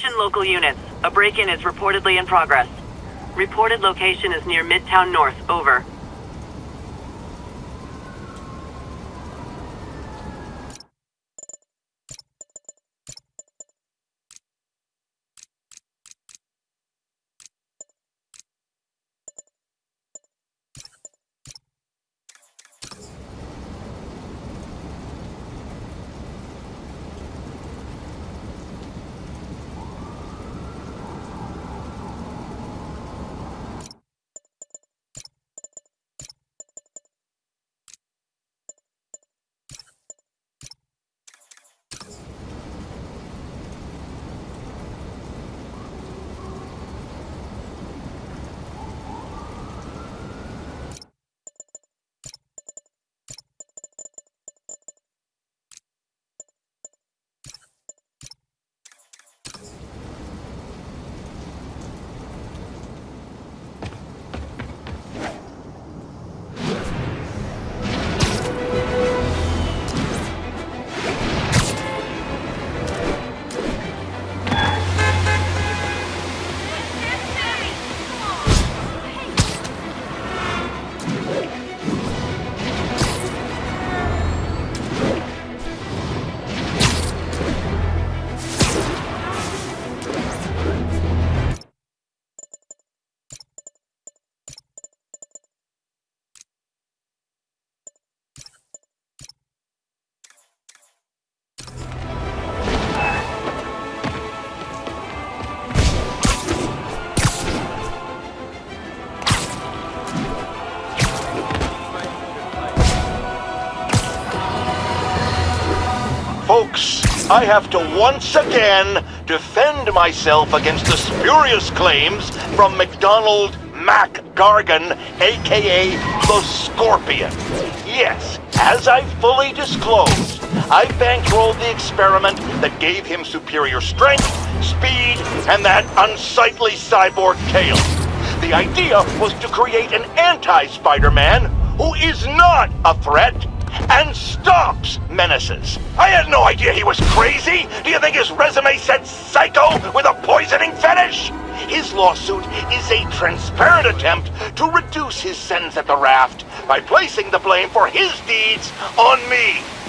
Attention local units. A break-in is reportedly in progress. Reported location is near Midtown North. Over. Folks, I have to once again defend myself against the spurious claims from MacDonald Mac Gargan, aka the Scorpion. Yes, as I fully disclosed, I bankrolled the experiment that gave him superior strength, speed, and that unsightly cyborg tail. The idea was to create an anti-Spider-Man who is not a threat and stops menaces. I had no idea he was crazy. Do you think his resume said psycho with a poisoning fetish? His lawsuit is a transparent attempt to reduce his sentence at the raft by placing the blame for his deeds on me.